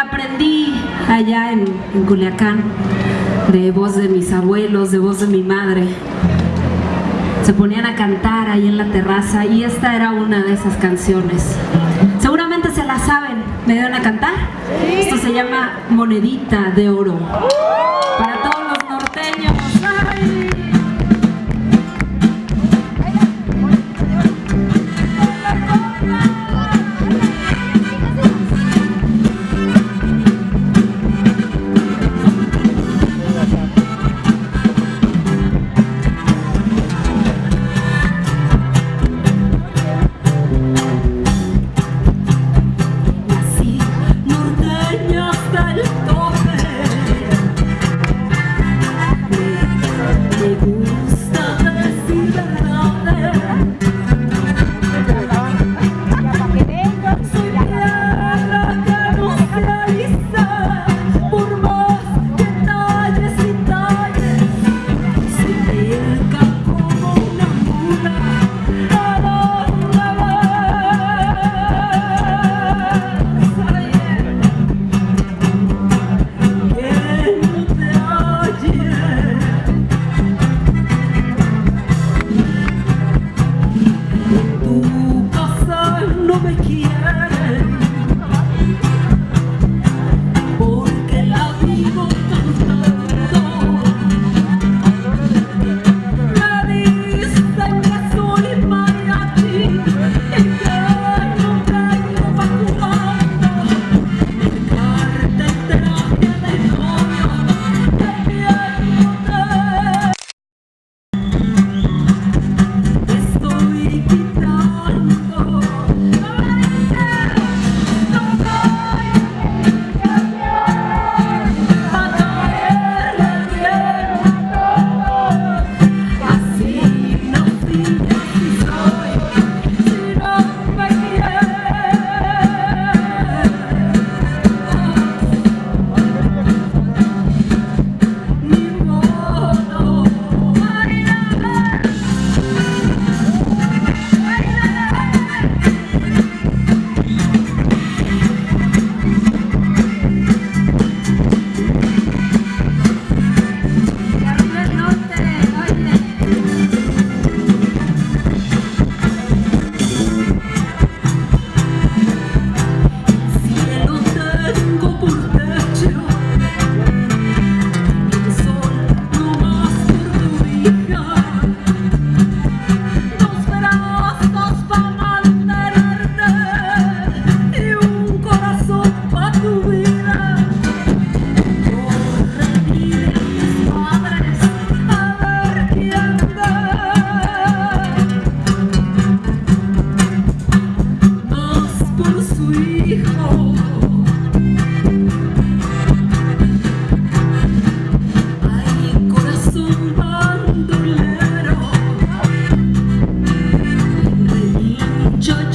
la aprendí allá en, en Culiacán, de voz de mis abuelos, de voz de mi madre. Se ponían a cantar ahí en la terraza y esta era una de esas canciones. Seguramente se la saben, ¿me dieron a cantar? Esto se llama Monedita de Oro. Para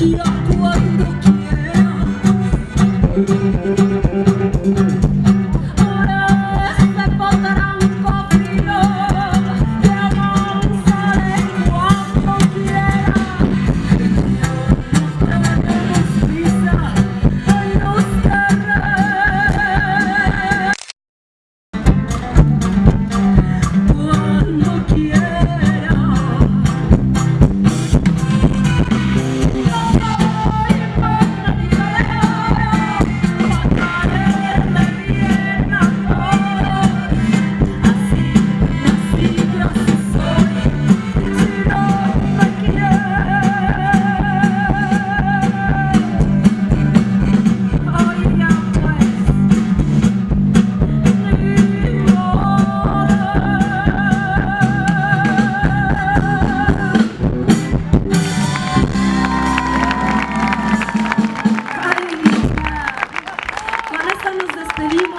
Hallelujah.